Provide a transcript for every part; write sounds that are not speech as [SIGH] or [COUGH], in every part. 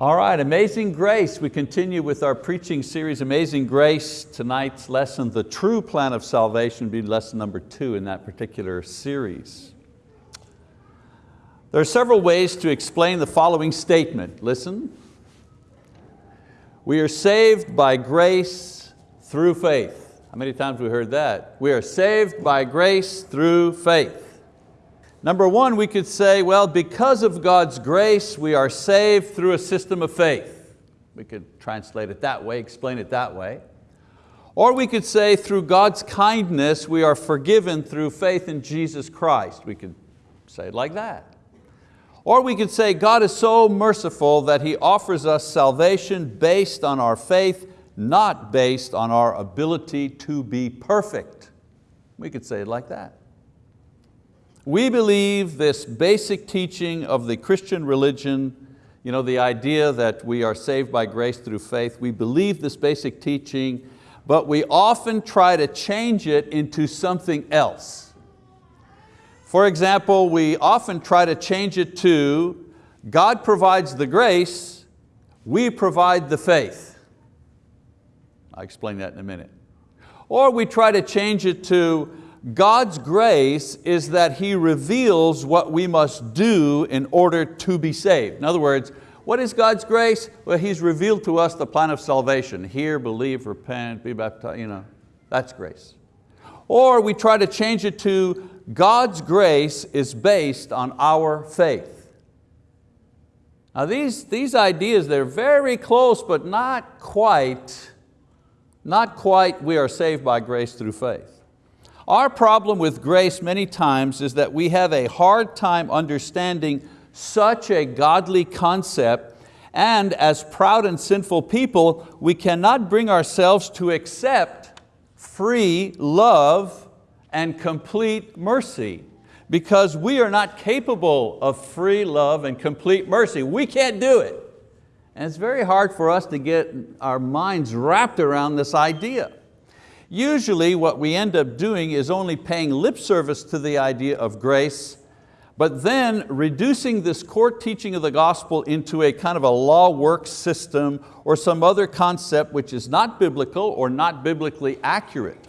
All right, Amazing Grace. We continue with our preaching series, Amazing Grace. Tonight's lesson, the true plan of salvation, be lesson number two in that particular series. There are several ways to explain the following statement. Listen. We are saved by grace through faith. How many times we heard that? We are saved by grace through faith. Number one, we could say, well, because of God's grace, we are saved through a system of faith. We could translate it that way, explain it that way. Or we could say, through God's kindness, we are forgiven through faith in Jesus Christ. We could say it like that. Or we could say, God is so merciful that He offers us salvation based on our faith, not based on our ability to be perfect. We could say it like that. We believe this basic teaching of the Christian religion, you know, the idea that we are saved by grace through faith, we believe this basic teaching, but we often try to change it into something else. For example, we often try to change it to, God provides the grace, we provide the faith. I'll explain that in a minute. Or we try to change it to, God's grace is that He reveals what we must do in order to be saved. In other words, what is God's grace? Well, He's revealed to us the plan of salvation. Hear, believe, repent, be baptized, you know, that's grace. Or we try to change it to God's grace is based on our faith. Now these, these ideas, they're very close, but not quite, not quite we are saved by grace through faith. Our problem with grace many times is that we have a hard time understanding such a godly concept and as proud and sinful people, we cannot bring ourselves to accept free love and complete mercy because we are not capable of free love and complete mercy. We can't do it. And it's very hard for us to get our minds wrapped around this idea. Usually what we end up doing is only paying lip service to the idea of grace, but then reducing this core teaching of the gospel into a kind of a law work system or some other concept which is not biblical or not biblically accurate.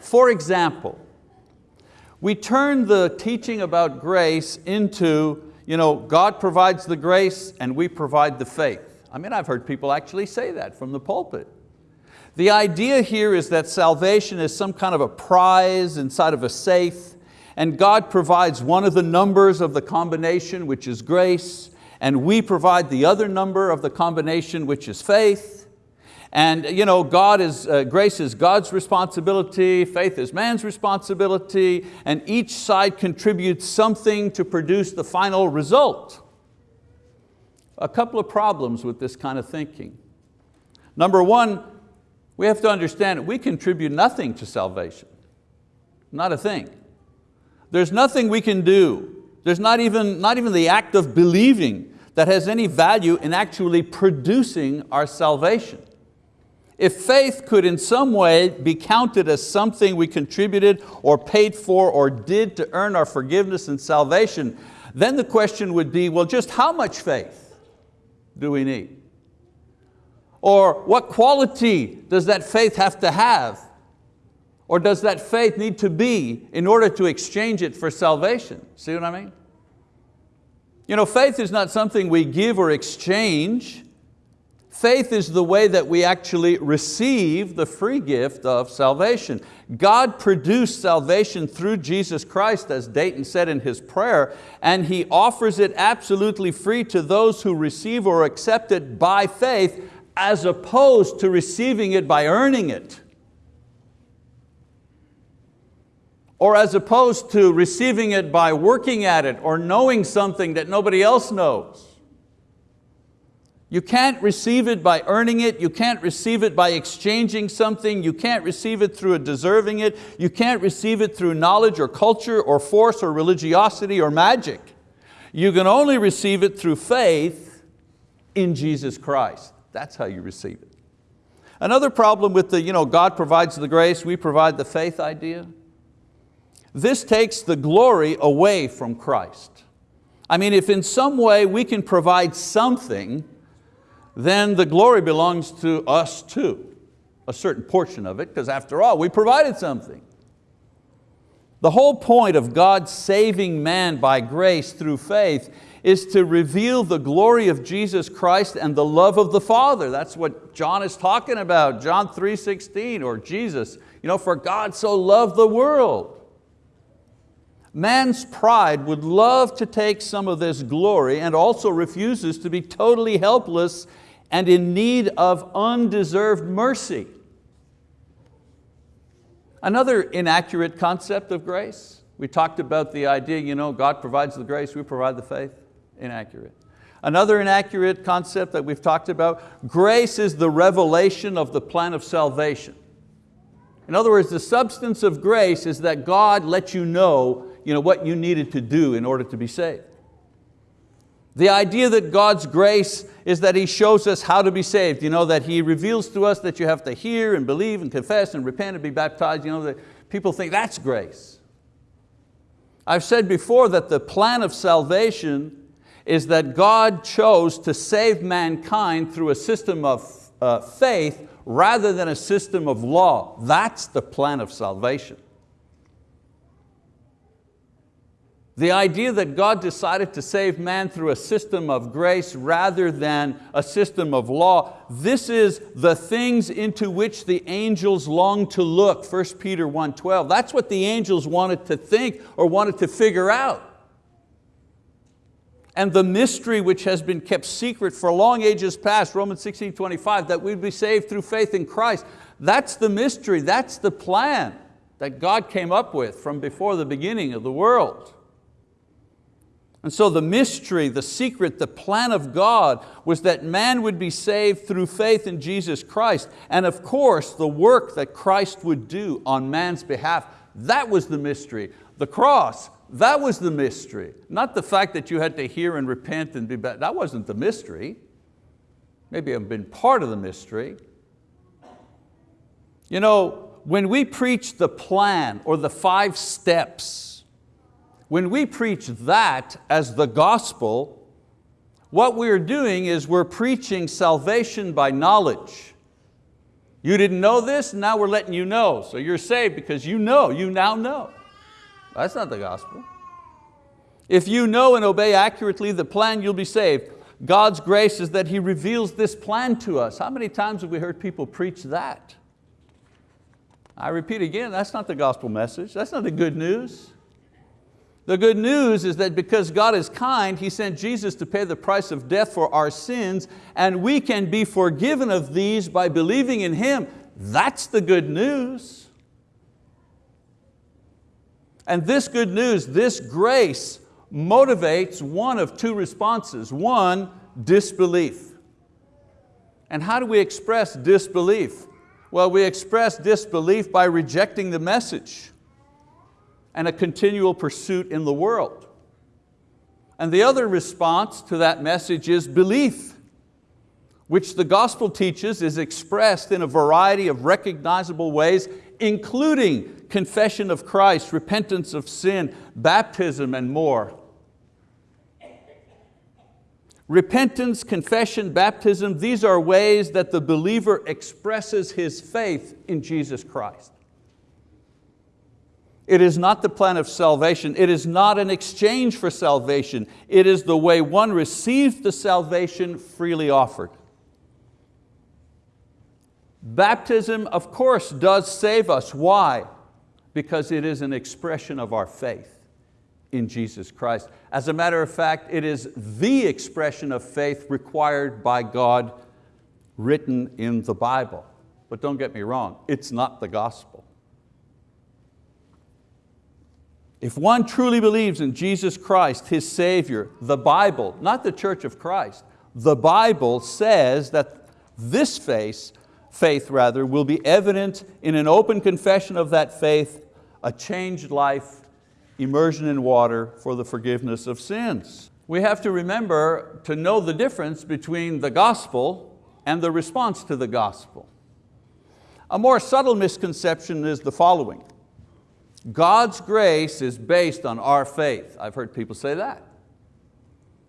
For example, we turn the teaching about grace into, you know, God provides the grace and we provide the faith. I mean, I've heard people actually say that from the pulpit. The idea here is that salvation is some kind of a prize inside of a safe and God provides one of the numbers of the combination which is grace and we provide the other number of the combination which is faith. And you know, God is, uh, grace is God's responsibility, faith is man's responsibility, and each side contributes something to produce the final result. A couple of problems with this kind of thinking. Number one, we have to understand we contribute nothing to salvation, not a thing. There's nothing we can do. There's not even, not even the act of believing that has any value in actually producing our salvation. If faith could in some way be counted as something we contributed or paid for or did to earn our forgiveness and salvation, then the question would be, well, just how much faith do we need? Or what quality does that faith have to have? Or does that faith need to be in order to exchange it for salvation? See what I mean? You know, faith is not something we give or exchange. Faith is the way that we actually receive the free gift of salvation. God produced salvation through Jesus Christ, as Dayton said in his prayer, and He offers it absolutely free to those who receive or accept it by faith as opposed to receiving it by earning it. Or as opposed to receiving it by working at it or knowing something that nobody else knows. You can't receive it by earning it, you can't receive it by exchanging something, you can't receive it through deserving it, you can't receive it through knowledge or culture or force or religiosity or magic. You can only receive it through faith in Jesus Christ. That's how you receive it. Another problem with the you know, God provides the grace, we provide the faith idea. This takes the glory away from Christ. I mean, if in some way we can provide something, then the glory belongs to us too, a certain portion of it, because after all, we provided something. The whole point of God saving man by grace through faith is to reveal the glory of Jesus Christ and the love of the Father. That's what John is talking about, John 3.16, or Jesus. You know, for God so loved the world. Man's pride would love to take some of this glory and also refuses to be totally helpless and in need of undeserved mercy. Another inaccurate concept of grace, we talked about the idea, you know, God provides the grace, we provide the faith. Inaccurate. Another inaccurate concept that we've talked about, grace is the revelation of the plan of salvation. In other words, the substance of grace is that God let you know, you know what you needed to do in order to be saved. The idea that God's grace is that He shows us how to be saved, you know, that He reveals to us that you have to hear and believe and confess and repent and be baptized, you know, that people think that's grace. I've said before that the plan of salvation is that God chose to save mankind through a system of uh, faith rather than a system of law. That's the plan of salvation. The idea that God decided to save man through a system of grace rather than a system of law, this is the things into which the angels long to look, 1 Peter 1.12. That's what the angels wanted to think or wanted to figure out. And the mystery which has been kept secret for long ages past, Romans 16, 25, that we'd be saved through faith in Christ. That's the mystery, that's the plan that God came up with from before the beginning of the world. And so the mystery, the secret, the plan of God was that man would be saved through faith in Jesus Christ. And of course, the work that Christ would do on man's behalf, that was the mystery. The cross, that was the mystery. Not the fact that you had to hear and repent and be bad. That wasn't the mystery. Maybe I've been part of the mystery. You know, when we preach the plan or the five steps when we preach that as the gospel, what we're doing is we're preaching salvation by knowledge. You didn't know this, now we're letting you know. So you're saved because you know, you now know. That's not the gospel. If you know and obey accurately the plan, you'll be saved. God's grace is that He reveals this plan to us. How many times have we heard people preach that? I repeat again, that's not the gospel message. That's not the good news. The good news is that because God is kind, He sent Jesus to pay the price of death for our sins and we can be forgiven of these by believing in Him. That's the good news. And this good news, this grace, motivates one of two responses. One, disbelief. And how do we express disbelief? Well, we express disbelief by rejecting the message and a continual pursuit in the world. And the other response to that message is belief, which the gospel teaches is expressed in a variety of recognizable ways, including confession of Christ, repentance of sin, baptism, and more. Repentance, confession, baptism, these are ways that the believer expresses his faith in Jesus Christ. It is not the plan of salvation. It is not an exchange for salvation. It is the way one receives the salvation freely offered. Baptism, of course, does save us. Why? Because it is an expression of our faith in Jesus Christ. As a matter of fact, it is the expression of faith required by God written in the Bible. But don't get me wrong, it's not the gospel. If one truly believes in Jesus Christ, His Savior, the Bible, not the Church of Christ, the Bible says that this faith, faith rather, will be evident in an open confession of that faith, a changed life, immersion in water for the forgiveness of sins. We have to remember to know the difference between the gospel and the response to the gospel. A more subtle misconception is the following. God's grace is based on our faith. I've heard people say that.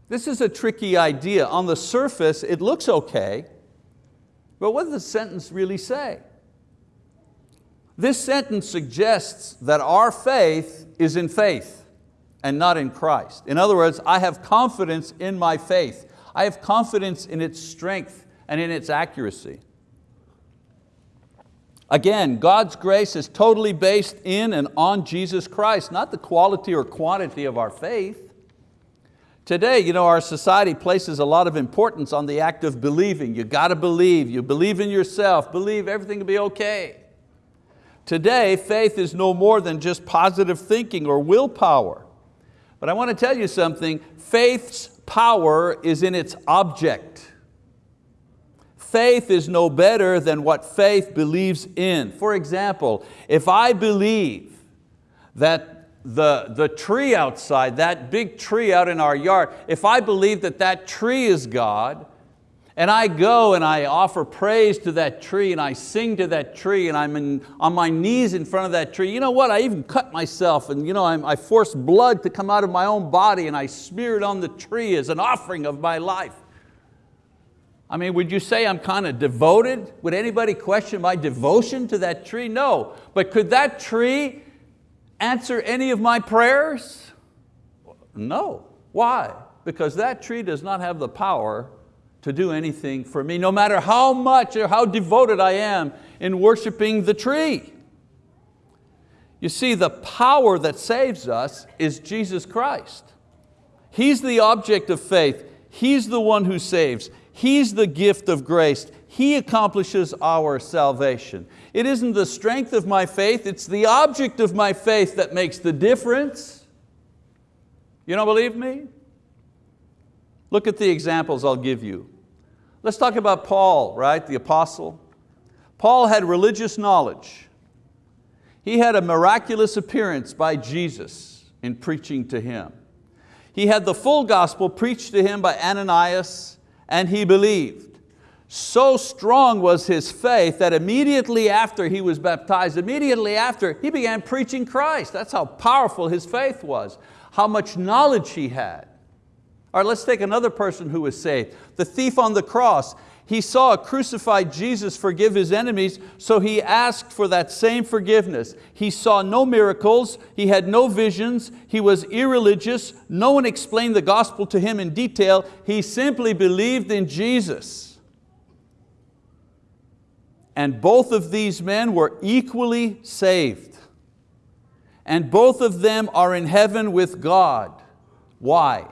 This is a tricky idea. On the surface, it looks okay, but what does the sentence really say? This sentence suggests that our faith is in faith and not in Christ. In other words, I have confidence in my faith. I have confidence in its strength and in its accuracy. Again, God's grace is totally based in and on Jesus Christ, not the quality or quantity of our faith. Today, you know, our society places a lot of importance on the act of believing. You got to believe, you believe in yourself, believe everything will be okay. Today, faith is no more than just positive thinking or willpower. But I want to tell you something, faith's power is in its object. Faith is no better than what faith believes in. For example, if I believe that the, the tree outside, that big tree out in our yard, if I believe that that tree is God, and I go and I offer praise to that tree and I sing to that tree and I'm in, on my knees in front of that tree. You know what, I even cut myself and you know, I'm, I force blood to come out of my own body and I smear it on the tree as an offering of my life. I mean, would you say I'm kind of devoted? Would anybody question my devotion to that tree? No, but could that tree answer any of my prayers? No, why? Because that tree does not have the power to do anything for me, no matter how much or how devoted I am in worshiping the tree. You see, the power that saves us is Jesus Christ. He's the object of faith. He's the one who saves. He's the gift of grace. He accomplishes our salvation. It isn't the strength of my faith, it's the object of my faith that makes the difference. You don't believe me? Look at the examples I'll give you. Let's talk about Paul, right, the apostle. Paul had religious knowledge. He had a miraculous appearance by Jesus in preaching to him. He had the full gospel preached to him by Ananias and he believed. So strong was his faith that immediately after he was baptized, immediately after, he began preaching Christ. That's how powerful his faith was, how much knowledge he had. All right, let's take another person who was saved. The thief on the cross. He saw a crucified Jesus forgive his enemies, so he asked for that same forgiveness. He saw no miracles, he had no visions, he was irreligious, no one explained the gospel to him in detail, he simply believed in Jesus. And both of these men were equally saved. And both of them are in heaven with God. Why?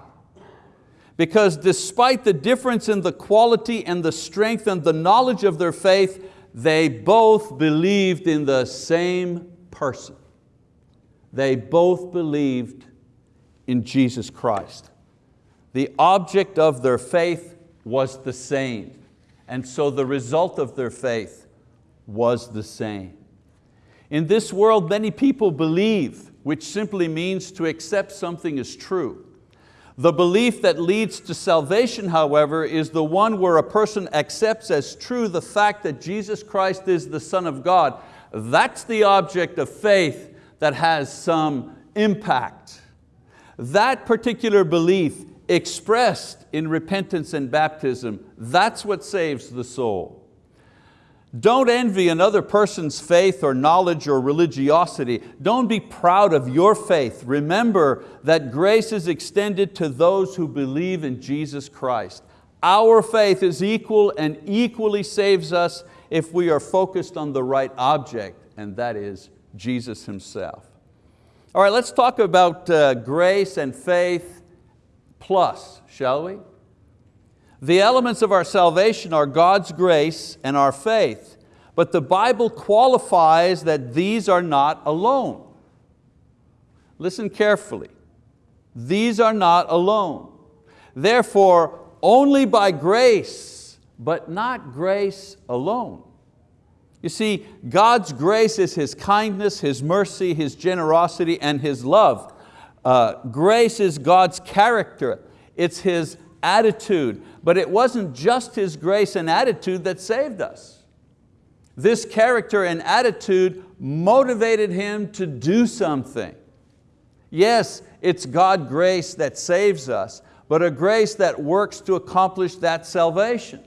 because despite the difference in the quality and the strength and the knowledge of their faith, they both believed in the same person. They both believed in Jesus Christ. The object of their faith was the same, and so the result of their faith was the same. In this world, many people believe, which simply means to accept something as true. The belief that leads to salvation, however, is the one where a person accepts as true the fact that Jesus Christ is the Son of God. That's the object of faith that has some impact. That particular belief expressed in repentance and baptism, that's what saves the soul. Don't envy another person's faith or knowledge or religiosity. Don't be proud of your faith. Remember that grace is extended to those who believe in Jesus Christ. Our faith is equal and equally saves us if we are focused on the right object, and that is Jesus Himself. All right, let's talk about uh, grace and faith plus, shall we? The elements of our salvation are God's grace and our faith, but the Bible qualifies that these are not alone. Listen carefully. These are not alone. Therefore, only by grace, but not grace alone. You see, God's grace is His kindness, His mercy, His generosity, and His love. Uh, grace is God's character. It's His attitude. But it wasn't just His grace and attitude that saved us. This character and attitude motivated Him to do something. Yes, it's God grace that saves us, but a grace that works to accomplish that salvation.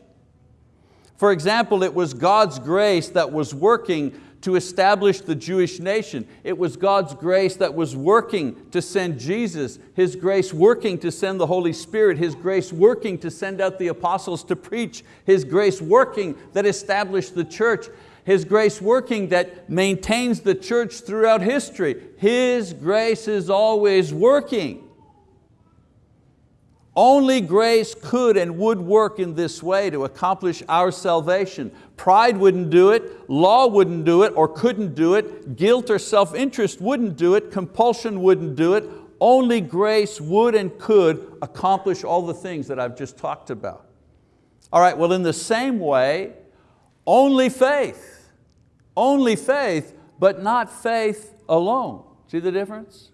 For example, it was God's grace that was working to establish the Jewish nation. It was God's grace that was working to send Jesus, His grace working to send the Holy Spirit, His grace working to send out the apostles to preach, His grace working that established the church, His grace working that maintains the church throughout history. His grace is always working. Only grace could and would work in this way to accomplish our salvation. Pride wouldn't do it, law wouldn't do it or couldn't do it, guilt or self-interest wouldn't do it, compulsion wouldn't do it. Only grace would and could accomplish all the things that I've just talked about. All right, well in the same way, only faith, only faith, but not faith alone. See the difference?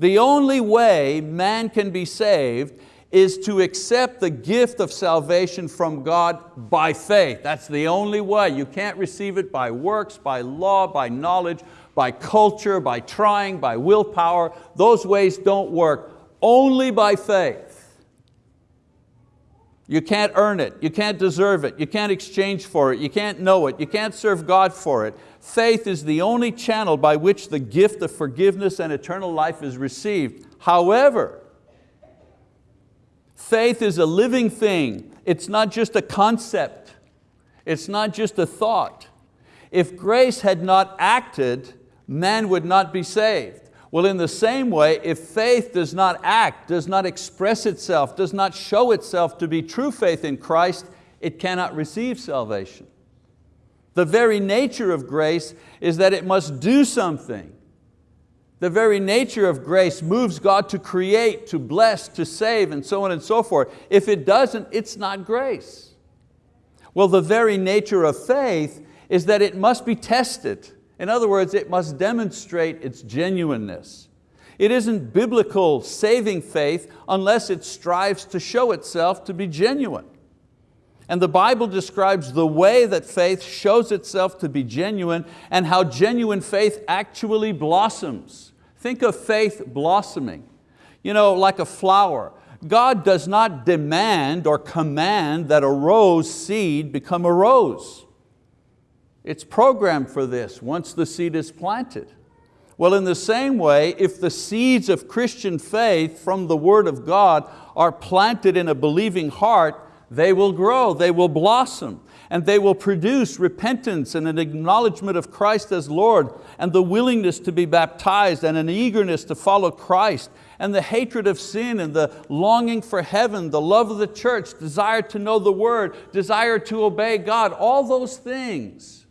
The only way man can be saved is to accept the gift of salvation from God by faith. That's the only way. You can't receive it by works, by law, by knowledge, by culture, by trying, by willpower. Those ways don't work. Only by faith. You can't earn it, you can't deserve it, you can't exchange for it, you can't know it, you can't serve God for it. Faith is the only channel by which the gift of forgiveness and eternal life is received. However, Faith is a living thing. It's not just a concept. It's not just a thought. If grace had not acted, man would not be saved. Well, in the same way, if faith does not act, does not express itself, does not show itself to be true faith in Christ, it cannot receive salvation. The very nature of grace is that it must do something. The very nature of grace moves God to create, to bless, to save, and so on and so forth. If it doesn't, it's not grace. Well, the very nature of faith is that it must be tested. In other words, it must demonstrate its genuineness. It isn't biblical saving faith unless it strives to show itself to be genuine. And the Bible describes the way that faith shows itself to be genuine and how genuine faith actually blossoms. Think of faith blossoming, you know, like a flower. God does not demand or command that a rose seed become a rose. It's programmed for this once the seed is planted. Well, in the same way, if the seeds of Christian faith from the word of God are planted in a believing heart, they will grow, they will blossom and they will produce repentance and an acknowledgement of Christ as Lord and the willingness to be baptized and an eagerness to follow Christ and the hatred of sin and the longing for heaven, the love of the church, desire to know the word, desire to obey God, all those things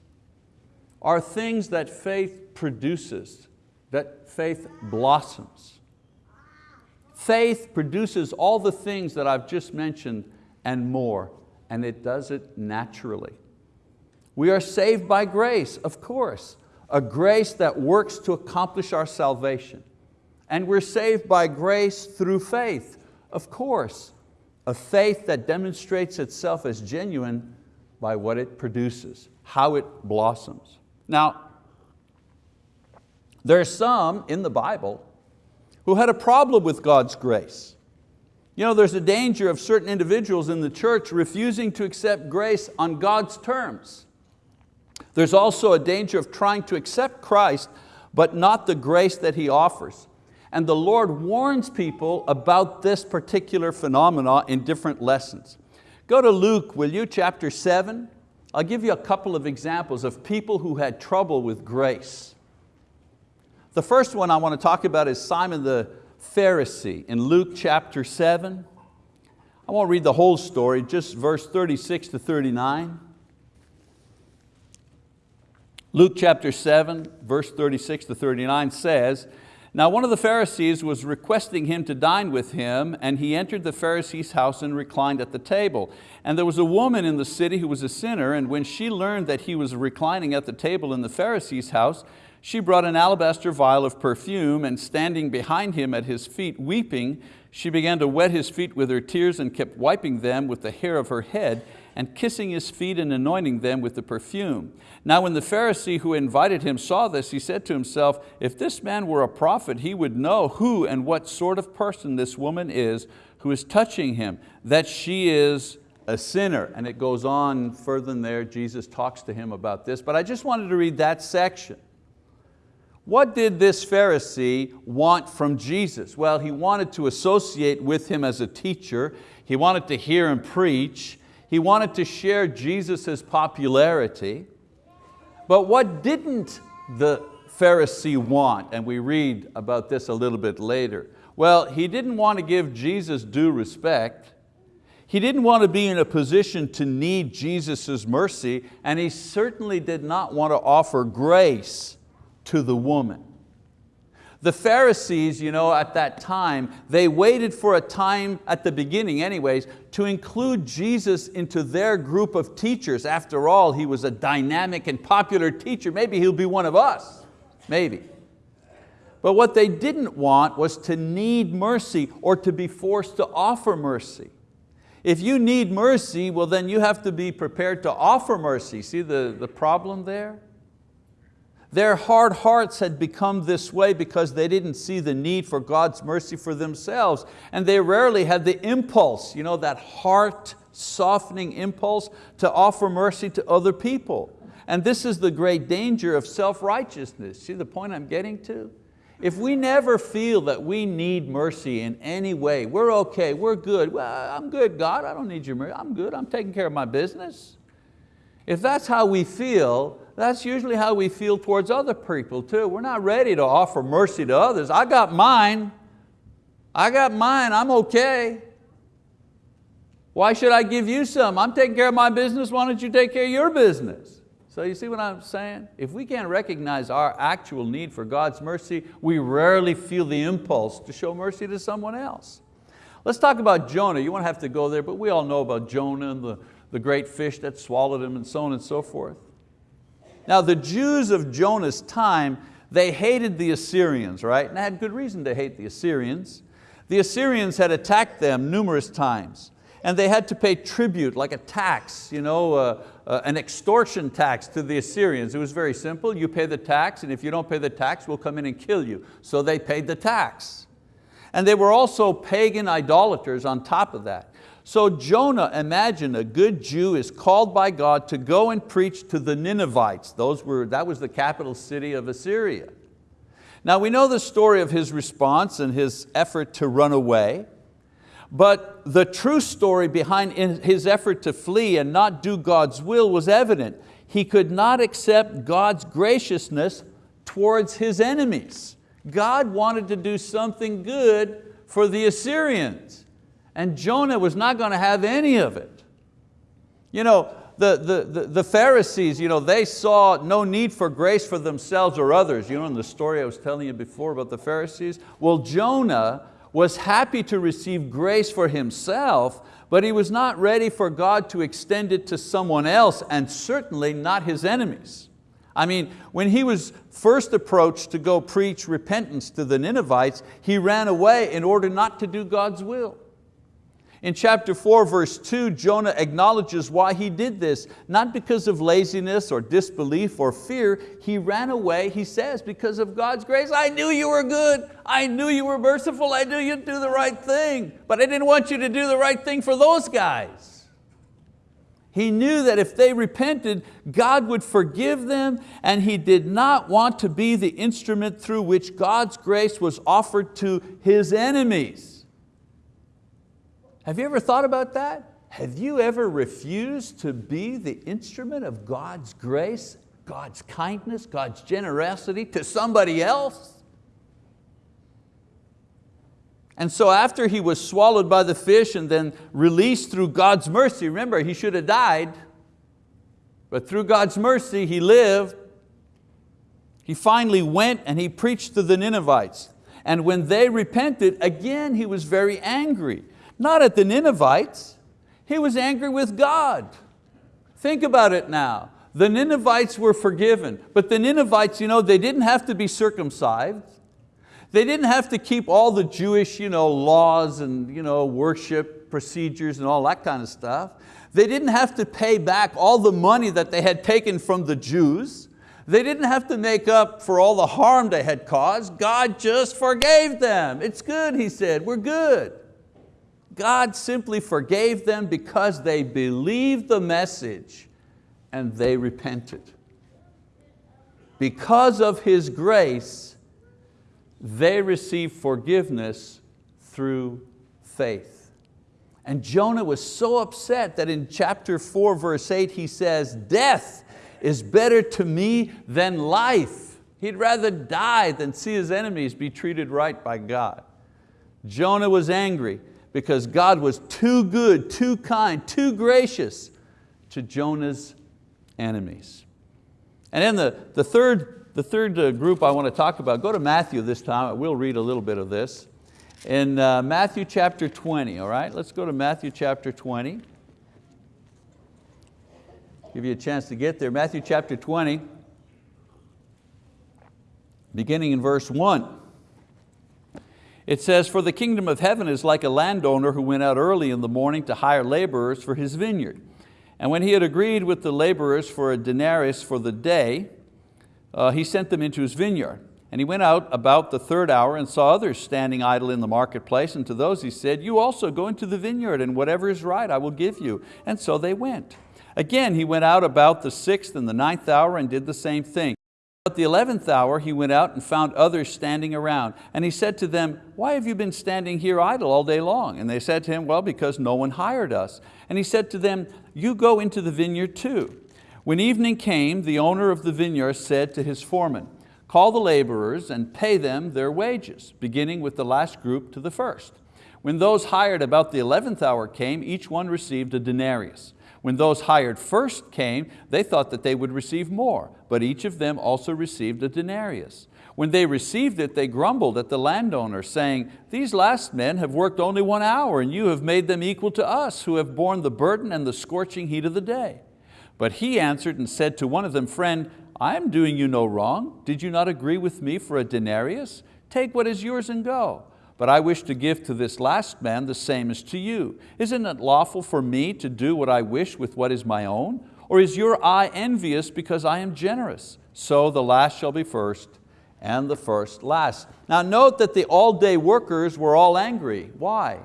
are things that faith produces, that faith blossoms. Faith produces all the things that I've just mentioned and more and it does it naturally. We are saved by grace, of course, a grace that works to accomplish our salvation. And we're saved by grace through faith, of course, a faith that demonstrates itself as genuine by what it produces, how it blossoms. Now, there are some in the Bible who had a problem with God's grace. You know, there's a danger of certain individuals in the church refusing to accept grace on God's terms. There's also a danger of trying to accept Christ, but not the grace that He offers. And the Lord warns people about this particular phenomena in different lessons. Go to Luke, will you, chapter seven. I'll give you a couple of examples of people who had trouble with grace. The first one I want to talk about is Simon the Pharisee in Luke chapter 7. I won't read the whole story, just verse 36 to 39. Luke chapter 7, verse 36 to 39 says, Now one of the Pharisees was requesting him to dine with him, and he entered the Pharisee's house and reclined at the table. And there was a woman in the city who was a sinner, and when she learned that he was reclining at the table in the Pharisee's house, she brought an alabaster vial of perfume and standing behind him at his feet weeping, she began to wet his feet with her tears and kept wiping them with the hair of her head and kissing his feet and anointing them with the perfume. Now when the Pharisee who invited him saw this, he said to himself, if this man were a prophet, he would know who and what sort of person this woman is, who is touching him, that she is a sinner. And it goes on further than there, Jesus talks to him about this, but I just wanted to read that section. What did this Pharisee want from Jesus? Well, he wanted to associate with him as a teacher. He wanted to hear him preach. He wanted to share Jesus' popularity. But what didn't the Pharisee want? And we read about this a little bit later. Well, he didn't want to give Jesus due respect. He didn't want to be in a position to need Jesus' mercy, and he certainly did not want to offer grace to the woman. The Pharisees, you know, at that time, they waited for a time, at the beginning anyways, to include Jesus into their group of teachers. After all, he was a dynamic and popular teacher. Maybe he'll be one of us, maybe. But what they didn't want was to need mercy or to be forced to offer mercy. If you need mercy, well then you have to be prepared to offer mercy. See the, the problem there? Their hard hearts had become this way because they didn't see the need for God's mercy for themselves and they rarely had the impulse, you know, that heart softening impulse to offer mercy to other people. And this is the great danger of self-righteousness. See the point I'm getting to? If we never feel that we need mercy in any way, we're okay, we're good, well, I'm good, God, I don't need your mercy, I'm good, I'm taking care of my business. If that's how we feel, that's usually how we feel towards other people too. We're not ready to offer mercy to others. I got mine, I got mine, I'm okay. Why should I give you some? I'm taking care of my business, why don't you take care of your business? So you see what I'm saying? If we can't recognize our actual need for God's mercy, we rarely feel the impulse to show mercy to someone else. Let's talk about Jonah. You won't have to go there, but we all know about Jonah and the, the great fish that swallowed him and so on and so forth. Now the Jews of Jonah's time, they hated the Assyrians, right? And they had good reason to hate the Assyrians. The Assyrians had attacked them numerous times and they had to pay tribute, like a tax, you know, uh, uh, an extortion tax to the Assyrians. It was very simple, you pay the tax, and if you don't pay the tax, we'll come in and kill you. So they paid the tax. And they were also pagan idolaters on top of that. So Jonah, imagine a good Jew is called by God to go and preach to the Ninevites. Those were, that was the capital city of Assyria. Now we know the story of his response and his effort to run away. But the true story behind his effort to flee and not do God's will was evident. He could not accept God's graciousness towards his enemies. God wanted to do something good for the Assyrians and Jonah was not going to have any of it. You know, the, the, the, the, Pharisees, you know, they saw no need for grace for themselves or others. You know in the story I was telling you before about the Pharisees? Well, Jonah was happy to receive grace for himself, but he was not ready for God to extend it to someone else and certainly not his enemies. I mean, when he was first approached to go preach repentance to the Ninevites, he ran away in order not to do God's will. In chapter 4, verse 2, Jonah acknowledges why he did this, not because of laziness or disbelief or fear. He ran away, he says, because of God's grace. I knew you were good. I knew you were merciful. I knew you'd do the right thing. But I didn't want you to do the right thing for those guys. He knew that if they repented, God would forgive them and he did not want to be the instrument through which God's grace was offered to his enemies. Have you ever thought about that? Have you ever refused to be the instrument of God's grace, God's kindness, God's generosity to somebody else? And so after he was swallowed by the fish and then released through God's mercy, remember he should have died, but through God's mercy he lived. He finally went and he preached to the Ninevites. And when they repented, again he was very angry not at the Ninevites. He was angry with God. Think about it now. The Ninevites were forgiven, but the Ninevites, you know, they didn't have to be circumcised. They didn't have to keep all the Jewish you know, laws and you know, worship procedures and all that kind of stuff. They didn't have to pay back all the money that they had taken from the Jews. They didn't have to make up for all the harm they had caused. God just forgave them. It's good, he said, we're good. God simply forgave them because they believed the message and they repented. Because of His grace, they received forgiveness through faith. And Jonah was so upset that in chapter four, verse eight, he says, death is better to me than life. He'd rather die than see his enemies be treated right by God. Jonah was angry because God was too good, too kind, too gracious to Jonah's enemies. And then the, the third, the third uh, group I want to talk about, go to Matthew this time, we'll read a little bit of this. In uh, Matthew chapter 20, all right? Let's go to Matthew chapter 20. Give you a chance to get there. Matthew chapter 20, beginning in verse one. It says, for the kingdom of heaven is like a landowner who went out early in the morning to hire laborers for his vineyard. And when he had agreed with the laborers for a denarius for the day, uh, he sent them into his vineyard. And he went out about the third hour and saw others standing idle in the marketplace, and to those he said, you also go into the vineyard, and whatever is right I will give you. And so they went. Again, he went out about the sixth and the ninth hour and did the same thing. At the eleventh hour he went out and found others standing around. And he said to them, why have you been standing here idle all day long? And they said to him, well, because no one hired us. And he said to them, you go into the vineyard too. When evening came, the owner of the vineyard said to his foreman, call the laborers and pay them their wages, beginning with the last group to the first. When those hired about the eleventh hour came, each one received a denarius. When those hired first came, they thought that they would receive more, but each of them also received a denarius. When they received it, they grumbled at the landowner, saying, these last men have worked only one hour, and you have made them equal to us, who have borne the burden and the scorching heat of the day. But he answered and said to one of them, friend, I am doing you no wrong. Did you not agree with me for a denarius? Take what is yours and go but I wish to give to this last man the same as to you. Isn't it lawful for me to do what I wish with what is my own? Or is your eye envious because I am generous? So the last shall be first and the first last. Now note that the all-day workers were all angry. Why?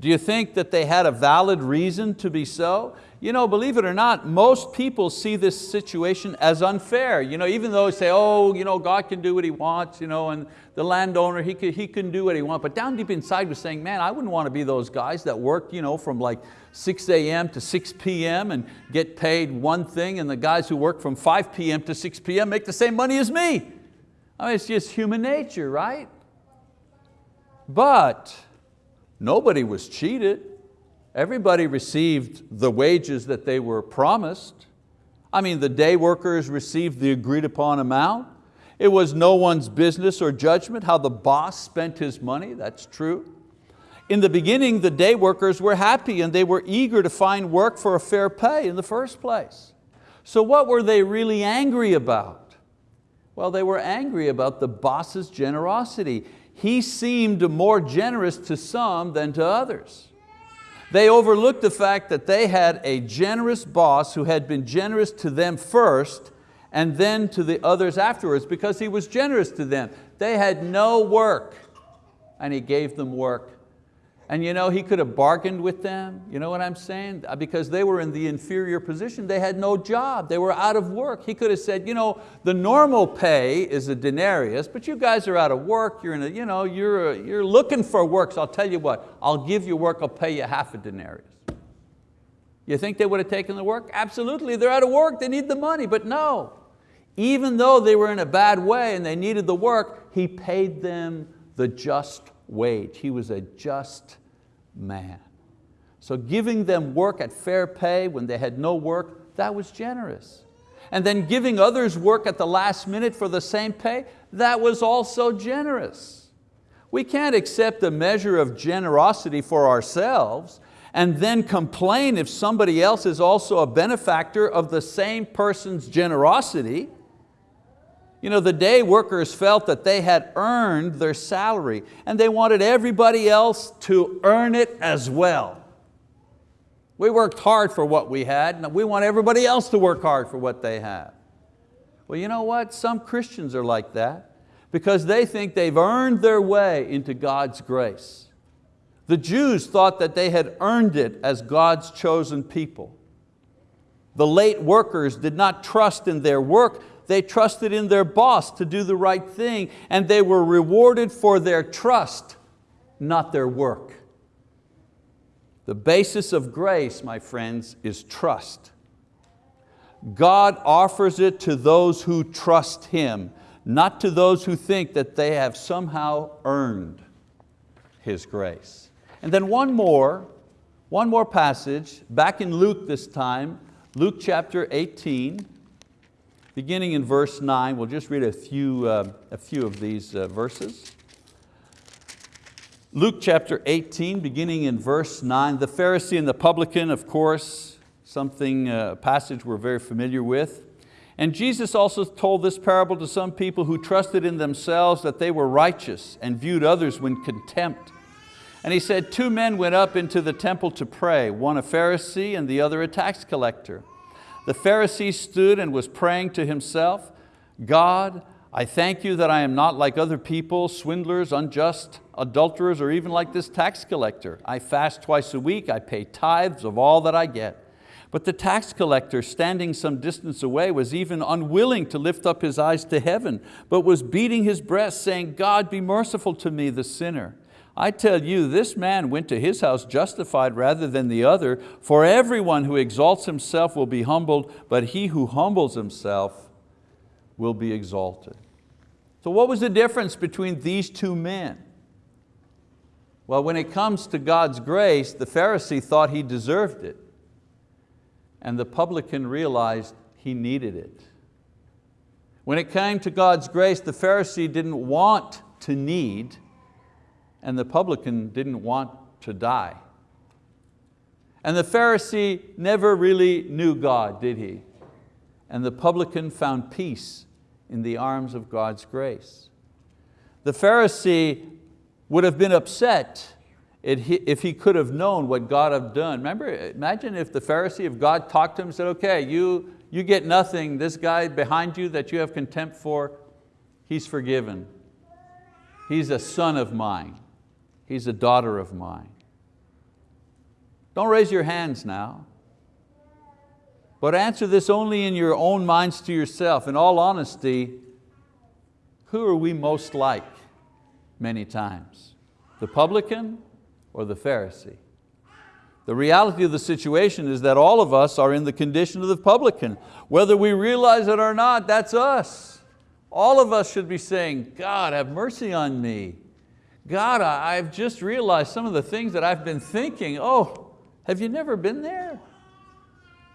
Do you think that they had a valid reason to be so? You know, believe it or not, most people see this situation as unfair. You know, even though they say, oh, you know, God can do what He wants, you know, and the landowner, he can, he can do what he wants. But down deep inside was saying, man, I wouldn't want to be those guys that work you know, from like 6 a.m. to 6 p.m. and get paid one thing, and the guys who work from 5 p.m. to 6 p.m. make the same money as me. I mean, it's just human nature, right? But nobody was cheated. Everybody received the wages that they were promised. I mean, the day workers received the agreed upon amount. It was no one's business or judgment how the boss spent his money, that's true. In the beginning, the day workers were happy and they were eager to find work for a fair pay in the first place. So what were they really angry about? Well, they were angry about the boss's generosity. He seemed more generous to some than to others. They overlooked the fact that they had a generous boss who had been generous to them first and then to the others afterwards because he was generous to them. They had no work and he gave them work. And you know, he could have bargained with them, you know what I'm saying? Uh, because they were in the inferior position, they had no job, they were out of work. He could have said, you know, the normal pay is a denarius, but you guys are out of work, you're, in a, you know, you're, you're looking for work, so I'll tell you what, I'll give you work, I'll pay you half a denarius. You think they would have taken the work? Absolutely, they're out of work, they need the money, but no. Even though they were in a bad way and they needed the work, he paid them the just wage. He was a just man. So giving them work at fair pay when they had no work, that was generous. And then giving others work at the last minute for the same pay, that was also generous. We can't accept a measure of generosity for ourselves and then complain if somebody else is also a benefactor of the same person's generosity. You know, the day workers felt that they had earned their salary and they wanted everybody else to earn it as well. We worked hard for what we had and we want everybody else to work hard for what they have. Well, you know what? Some Christians are like that because they think they've earned their way into God's grace. The Jews thought that they had earned it as God's chosen people. The late workers did not trust in their work, they trusted in their boss to do the right thing and they were rewarded for their trust, not their work. The basis of grace, my friends, is trust. God offers it to those who trust Him, not to those who think that they have somehow earned His grace. And then one more, one more passage, back in Luke this time, Luke chapter 18, beginning in verse 9. We'll just read a few, uh, a few of these uh, verses. Luke chapter 18, beginning in verse 9. The Pharisee and the publican, of course, something, uh, a passage we're very familiar with. And Jesus also told this parable to some people who trusted in themselves that they were righteous and viewed others with contempt. And he said, two men went up into the temple to pray, one a Pharisee and the other a tax collector. The Pharisee stood and was praying to himself, God, I thank you that I am not like other people, swindlers, unjust, adulterers, or even like this tax collector. I fast twice a week, I pay tithes of all that I get. But the tax collector, standing some distance away, was even unwilling to lift up his eyes to heaven, but was beating his breast, saying, God, be merciful to me, the sinner. I tell you, this man went to his house justified rather than the other, for everyone who exalts himself will be humbled, but he who humbles himself will be exalted. So what was the difference between these two men? Well, when it comes to God's grace, the Pharisee thought he deserved it, and the publican realized he needed it. When it came to God's grace, the Pharisee didn't want to need, and the publican didn't want to die. And the Pharisee never really knew God, did he? And the publican found peace in the arms of God's grace. The Pharisee would have been upset if he could have known what God had done. Remember, imagine if the Pharisee, if God talked to him and said, okay, you, you get nothing, this guy behind you that you have contempt for, he's forgiven. He's a son of mine. He's a daughter of mine. Don't raise your hands now. But answer this only in your own minds to yourself. In all honesty, who are we most like many times? The publican or the Pharisee? The reality of the situation is that all of us are in the condition of the publican. Whether we realize it or not, that's us. All of us should be saying, God, have mercy on me. God, I've just realized some of the things that I've been thinking. Oh, have you never been there?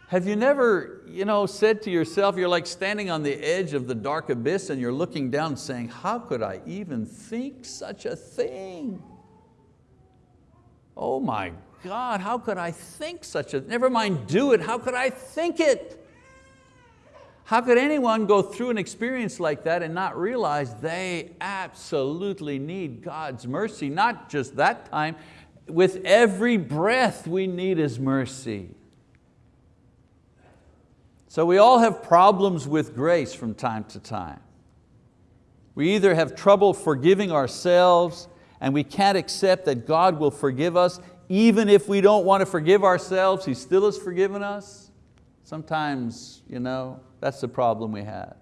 Have you never you know, said to yourself, you're like standing on the edge of the dark abyss and you're looking down saying, how could I even think such a thing? Oh my God, how could I think such a, never mind do it, how could I think it? How could anyone go through an experience like that and not realize they absolutely need God's mercy? Not just that time, with every breath we need His mercy. So we all have problems with grace from time to time. We either have trouble forgiving ourselves and we can't accept that God will forgive us even if we don't want to forgive ourselves, He still has forgiven us. Sometimes, you know, that's the problem we have.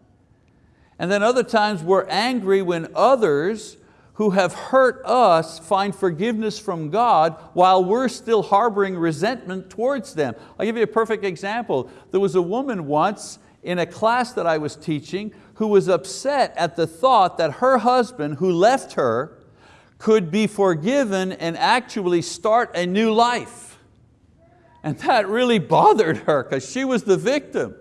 And then other times we're angry when others who have hurt us find forgiveness from God while we're still harboring resentment towards them. I'll give you a perfect example. There was a woman once in a class that I was teaching who was upset at the thought that her husband who left her could be forgiven and actually start a new life. And that really [LAUGHS] bothered her because she was the victim.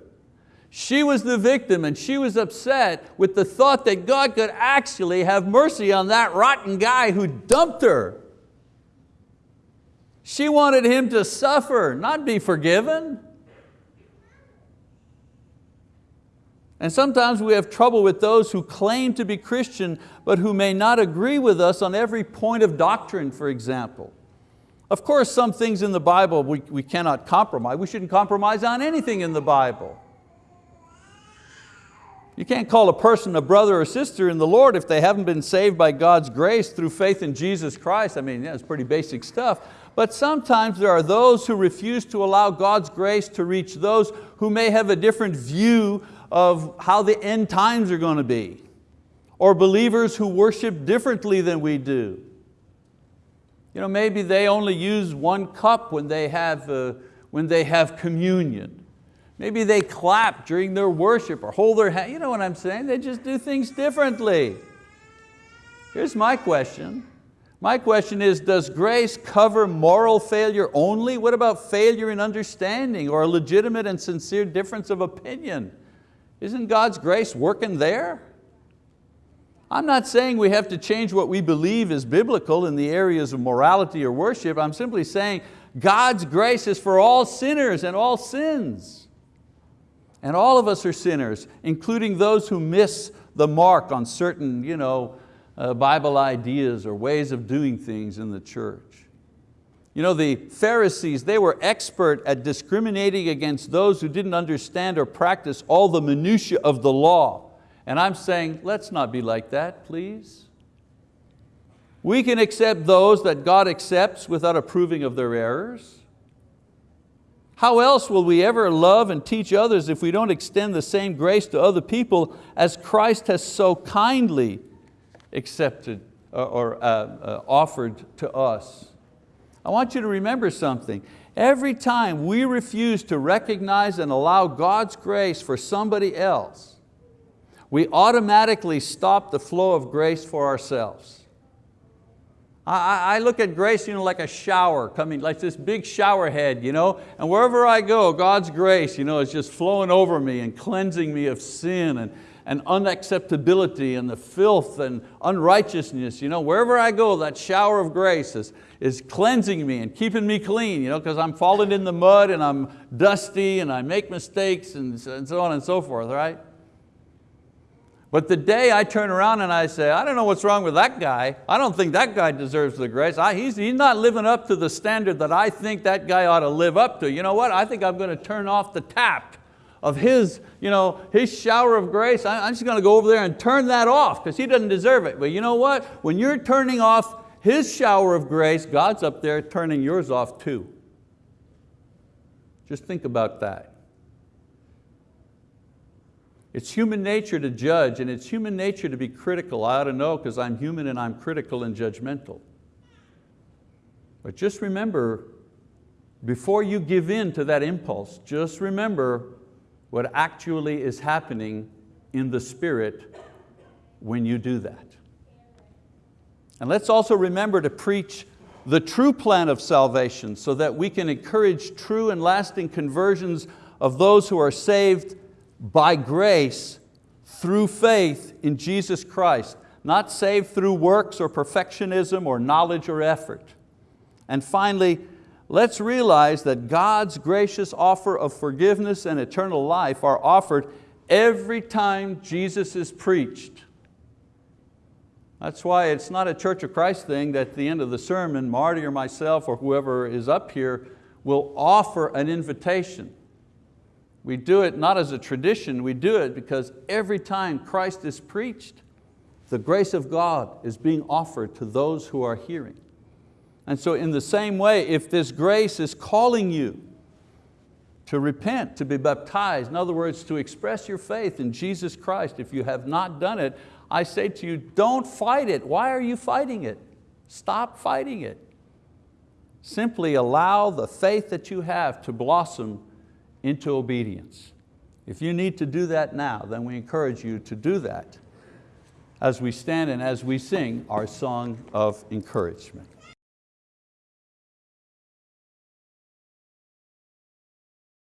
She was the victim and she was upset with the thought that God could actually have mercy on that rotten guy who dumped her. She wanted him to suffer, not be forgiven. And sometimes we have trouble with those who claim to be Christian but who may not agree with us on every point of doctrine, for example. Of course, some things in the Bible we, we cannot compromise. We shouldn't compromise on anything in the Bible. You can't call a person a brother or sister in the Lord if they haven't been saved by God's grace through faith in Jesus Christ. I mean, yeah, pretty basic stuff. But sometimes there are those who refuse to allow God's grace to reach those who may have a different view of how the end times are going to be. Or believers who worship differently than we do. You know, maybe they only use one cup when they have, uh, when they have communion. Maybe they clap during their worship or hold their hand. You know what I'm saying? They just do things differently. Here's my question. My question is, does grace cover moral failure only? What about failure in understanding or a legitimate and sincere difference of opinion? Isn't God's grace working there? I'm not saying we have to change what we believe is biblical in the areas of morality or worship. I'm simply saying God's grace is for all sinners and all sins. And all of us are sinners, including those who miss the mark on certain you know, uh, Bible ideas or ways of doing things in the church. You know, the Pharisees, they were expert at discriminating against those who didn't understand or practice all the minutiae of the law. And I'm saying, let's not be like that, please. We can accept those that God accepts without approving of their errors. How else will we ever love and teach others if we don't extend the same grace to other people as Christ has so kindly accepted uh, or uh, uh, offered to us. I want you to remember something. Every time we refuse to recognize and allow God's grace for somebody else, we automatically stop the flow of grace for ourselves. I, I look at grace you know, like a shower coming, like this big shower head, you know, and wherever I go, God's grace you know, is just flowing over me and cleansing me of sin and, and unacceptability and the filth and unrighteousness. You know, wherever I go, that shower of grace is, is cleansing me and keeping me clean you know, because I'm falling in the mud and I'm dusty and I make mistakes and, and so on and so forth, right? But the day I turn around and I say, I don't know what's wrong with that guy. I don't think that guy deserves the grace. I, he's, he's not living up to the standard that I think that guy ought to live up to. You know what? I think I'm going to turn off the tap of his, you know, his shower of grace, I'm just going to go over there and turn that off because he doesn't deserve it. But you know what? When you're turning off his shower of grace, God's up there turning yours off too. Just think about that. It's human nature to judge and it's human nature to be critical. I ought to know because I'm human and I'm critical and judgmental. But just remember, before you give in to that impulse, just remember what actually is happening in the spirit when you do that. And let's also remember to preach the true plan of salvation so that we can encourage true and lasting conversions of those who are saved by grace through faith in Jesus Christ, not saved through works or perfectionism or knowledge or effort. And finally, let's realize that God's gracious offer of forgiveness and eternal life are offered every time Jesus is preached. That's why it's not a Church of Christ thing that at the end of the sermon, Marty or myself or whoever is up here will offer an invitation. We do it not as a tradition, we do it because every time Christ is preached, the grace of God is being offered to those who are hearing. And so in the same way, if this grace is calling you to repent, to be baptized, in other words, to express your faith in Jesus Christ, if you have not done it, I say to you, don't fight it. Why are you fighting it? Stop fighting it. Simply allow the faith that you have to blossom into obedience. If you need to do that now, then we encourage you to do that as we stand and as we sing our song of encouragement.